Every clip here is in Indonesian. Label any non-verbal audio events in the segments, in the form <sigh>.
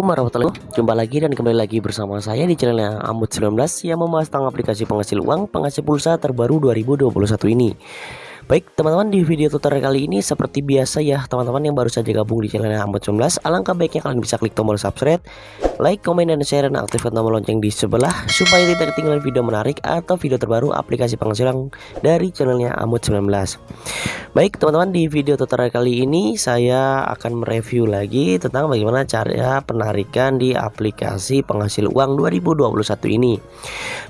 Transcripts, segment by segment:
Assalamualaikum warahmatullahi wabarakatuh. Jumpa lagi dan kembali lagi bersama saya di channelnya Amut19 Yang membahas tentang aplikasi penghasil uang penghasil pulsa terbaru 2021 ini. Baik teman-teman di video tutorial kali ini seperti biasa ya teman-teman yang baru saja gabung di channel Ahmad 19 Alangkah baiknya kalian bisa klik tombol subscribe, like, komen, dan share dan aktifkan tombol lonceng di sebelah Supaya tidak ketinggalan video menarik atau video terbaru aplikasi penghasilan dari channelnya Ahmad 19 Baik teman-teman di video tutorial kali ini saya akan mereview lagi tentang bagaimana cara penarikan di aplikasi penghasil uang 2021 ini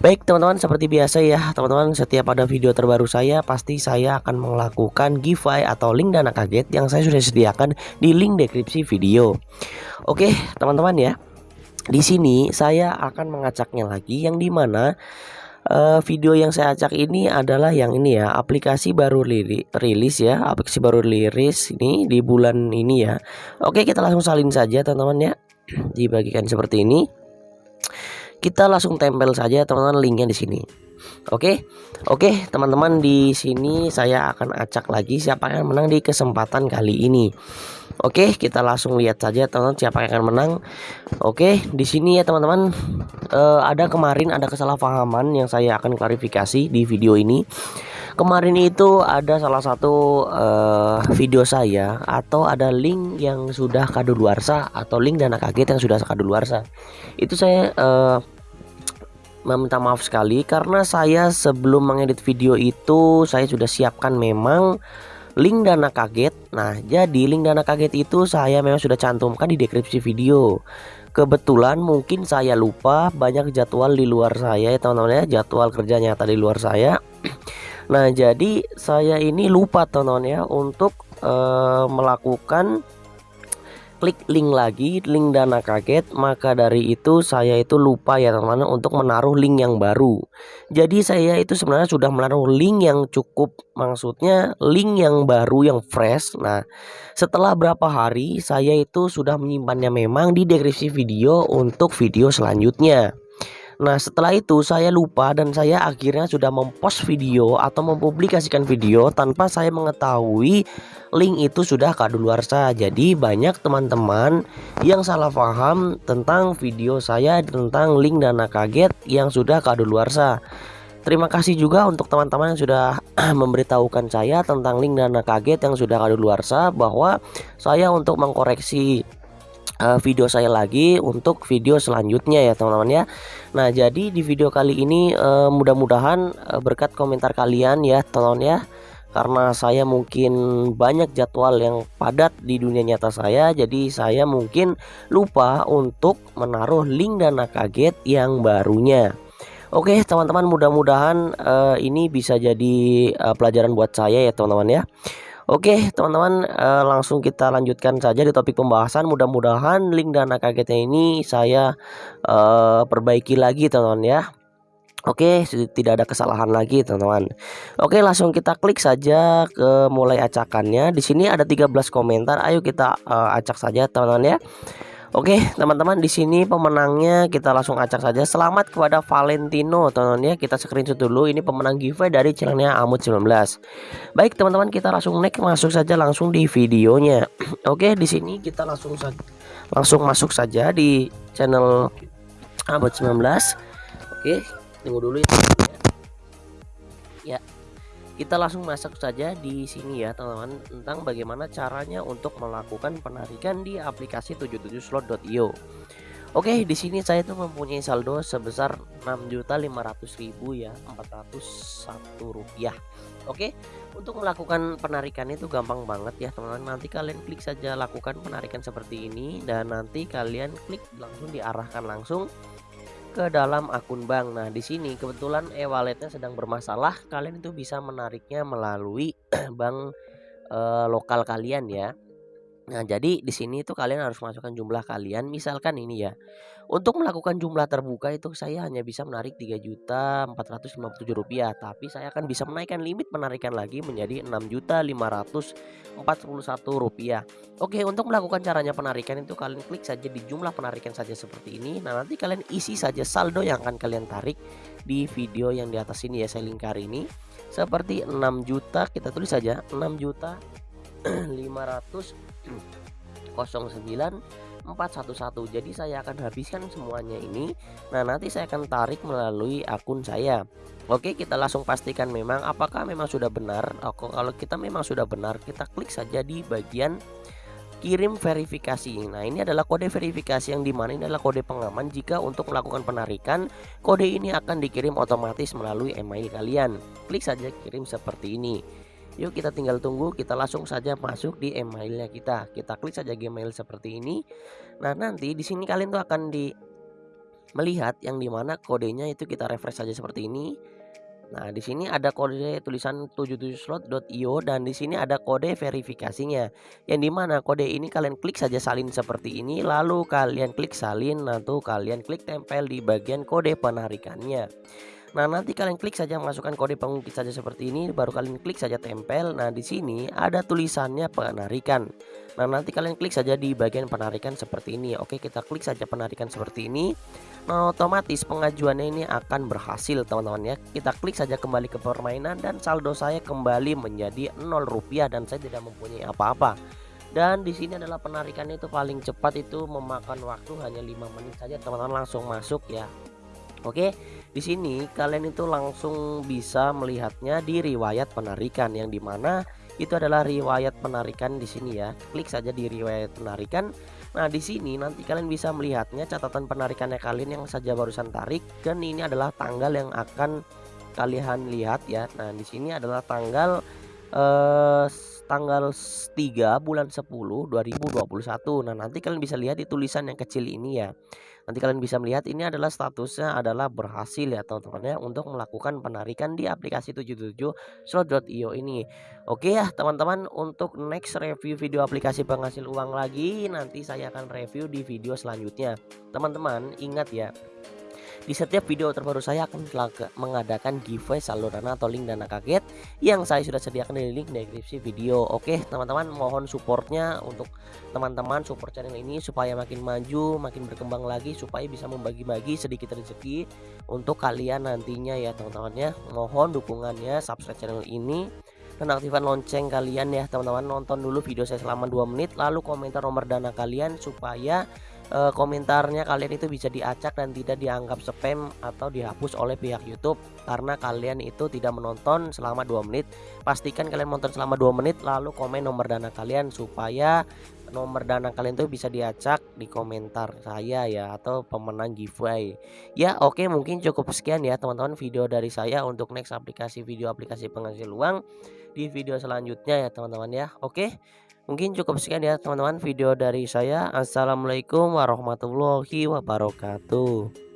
Baik teman-teman seperti biasa ya teman-teman setiap ada video terbaru saya pasti saya akan melakukan giveaway atau link dana kaget yang saya sudah sediakan di link deskripsi video. Oke, teman-teman ya. Di sini saya akan mengacaknya lagi yang di mana uh, video yang saya acak ini adalah yang ini ya aplikasi baru rilis ya aplikasi baru rilis ini di bulan ini ya. Oke kita langsung salin saja teman-teman ya. <clears throat> Dibagikan seperti ini. Kita langsung tempel saja teman-teman linknya di sini Oke, oke teman-teman di sini saya akan acak lagi siapa yang menang di kesempatan kali ini. Oke, kita langsung lihat saja teman-teman siapa yang akan menang. Oke, di sini ya teman-teman uh, ada kemarin ada kesalahpahaman yang saya akan klarifikasi di video ini. Kemarin itu ada salah satu uh, video saya atau ada link yang sudah kadaluarsa atau link dana kaget yang sudah kadaluarsa. Itu saya uh, meminta maaf sekali karena saya sebelum mengedit video itu saya sudah siapkan memang link dana kaget. Nah jadi link dana kaget itu saya memang sudah cantumkan di deskripsi video. Kebetulan mungkin saya lupa banyak jadwal di luar saya ya teman-teman ya jadwal kerja nyata di luar saya. Nah jadi saya ini lupa teman-teman ya untuk uh, melakukan klik link lagi link dana kaget maka dari itu saya itu lupa ya teman-teman untuk menaruh link yang baru. Jadi saya itu sebenarnya sudah menaruh link yang cukup maksudnya link yang baru yang fresh. Nah setelah berapa hari saya itu sudah menyimpannya memang di deskripsi video untuk video selanjutnya Nah setelah itu saya lupa dan saya akhirnya sudah mempost video atau mempublikasikan video tanpa saya mengetahui link itu sudah kadaluarsa Jadi banyak teman-teman yang salah paham tentang video saya tentang link dana kaget yang sudah kadaluarsa Terima kasih juga untuk teman-teman yang sudah <clears throat> memberitahukan saya tentang link dana kaget yang sudah kadaluarsa bahwa saya untuk mengkoreksi uh, video saya lagi untuk video selanjutnya ya teman-teman ya. Nah jadi di video kali ini uh, mudah-mudahan uh, berkat komentar kalian ya teman-teman ya. Karena saya mungkin banyak jadwal yang padat di dunia nyata saya jadi saya mungkin lupa untuk menaruh link dana kaget yang barunya. Oke teman-teman mudah-mudahan uh, ini bisa jadi uh, pelajaran buat saya ya teman-teman ya Oke teman-teman uh, langsung kita lanjutkan saja di topik pembahasan. Mudah-mudahan link dana kagetnya ini saya uh, perbaiki lagi teman-teman ya. Oke tidak ada kesalahan lagi teman-teman. Oke langsung kita klik saja ke mulai acakannya. Di sini ada 13 komentar. Ayo kita uh, acak saja teman-teman ya Oke teman-teman di sini pemenangnya kita langsung acak saja. Selamat kepada Valentino teman-teman ya. Kita screenshot dulu. Ini pemenang giveaway dari channelnya Amut 19 Baik teman-teman kita langsung next masuk saja langsung di videonya. <clears throat> Oke di sini kita langsung langsung masuk saja di channel Amut 19 Oke tunggu dulu ya. Ya kita langsung masuk saja di sini ya teman-teman tentang bagaimana caranya untuk melakukan penarikan di aplikasi 77slot.io. Oke, di sini saya tuh mempunyai saldo sebesar 6.500.000 ya, 401 rupiah. Oke, untuk melakukan penarikan itu gampang banget ya teman-teman. Nanti kalian klik saja lakukan penarikan seperti ini dan nanti kalian klik langsung diarahkan langsung ke dalam akun bank. Nah, di sini kebetulan e-walletnya sedang bermasalah, kalian itu bisa menariknya melalui <clears throat> bank e, lokal kalian ya. Nah, jadi di sini itu kalian harus masukkan jumlah kalian. Misalkan ini ya. Untuk melakukan jumlah terbuka itu saya hanya bisa menarik Rp3.457 rupiah, tapi saya akan bisa menaikkan limit penarikan lagi menjadi Rp6.541 rupiah. Oke, untuk melakukan caranya penarikan itu kalian klik saja di jumlah penarikan saja seperti ini. Nah, nanti kalian isi saja saldo yang akan kalian tarik di video yang di atas ini ya saya lingkar ini. Seperti 6 juta kita tulis saja 6 juta <clears throat> 500 09 411 jadi saya akan habiskan semuanya ini. Nah nanti saya akan tarik melalui akun saya. Oke kita langsung pastikan memang apakah memang sudah benar. Oke, Kalau kita memang sudah benar kita klik saja di bagian kirim verifikasi. Nah ini adalah kode verifikasi yang di mana ini adalah kode pengaman. Jika untuk melakukan penarikan Kode ini akan dikirim otomatis melalui email kalian. Klik saja kirim seperti ini Yuk kita tinggal tunggu kita langsung saja masuk di emailnya kita kita klik saja Gmail seperti ini Nah nanti di sini kalian tuh akan di melihat yang di mana kodenya itu kita refresh saja seperti ini Nah, di sini ada kode tulisan 77slot.io dan di sini ada kode verifikasinya. Yang di mana kode ini kalian klik saja salin seperti ini, lalu kalian klik salin, nanti kalian klik tempel di bagian kode penarikannya. Nah, nanti kalian klik saja masukkan kode pengukit saja seperti ini, baru kalian klik saja tempel. Nah, di sini ada tulisannya penarikan. Nah, nanti kalian klik saja di bagian penarikan seperti ini. Oke, kita klik saja penarikan seperti ini. Nah, otomatis pengajuannya ini akan berhasil, teman-teman ya. Kita klik saja kembali ke permainan dan saldo saya kembali menjadi 0 rupiah dan saya tidak mempunyai apa-apa dan di sini adalah penarikannya itu paling cepat itu memakan waktu hanya lima menit saja teman-teman langsung masuk ya Oke, di sini kalian itu langsung bisa melihatnya di riwayat penarikan yang di mana itu adalah riwayat penarikan di sini ya. Klik saja di riwayat penarikan. Nah, di sini nanti kalian bisa melihatnya catatan penarikannya kalian yang saja barusan tarik dan ini adalah tanggal yang akan kalian lihat ya. Nah, di sini adalah tanggal eh tanggal 3 bulan 10 2021. Nah, nanti kalian bisa lihat di tulisan yang kecil ini ya. Nanti kalian bisa melihat ini adalah statusnya adalah berhasil ya teman-teman ya untuk melakukan penarikan di aplikasi 77 slot.io ini. Oke ya teman-teman untuk next review video aplikasi penghasil uang lagi nanti saya akan review di video selanjutnya. Teman-teman ingat ya di setiap video terbaru saya akan mengadakan giveaway saldo dana atau link dana kaget yang saya sudah sediakan di link deskripsi video. Oke, teman-teman mohon supportnya untuk teman-teman support channel ini supaya makin maju, makin berkembang lagi supaya bisa membagi-bagi sedikit rezeki untuk kalian nantinya ya teman-teman ya. Mohon dukungannya subscribe channel ini dan aktifkan lonceng kalian ya teman-teman nonton dulu video saya selama 2 menit lalu komentar nomor dana kalian supaya uh, komentarnya kalian itu bisa diacak dan tidak dianggap spam atau dihapus oleh pihak YouTube karena kalian itu tidak menonton selama 2 menit. Pastikan kalian menonton selama 2 menit lalu komen nomor dana kalian supaya nomor dana kalian tuh bisa diacak di komentar saya ya atau pemenang giveaway. Ya, oke okay, mungkin cukup sekian ya teman-teman video dari saya untuk next aplikasi video aplikasi penghasil uang di video selanjutnya ya teman-teman ya. Oke. Okay? Mungkin cukup sekian ya teman-teman video dari saya. Assalamualaikum warahmatullahi wabarakatuh.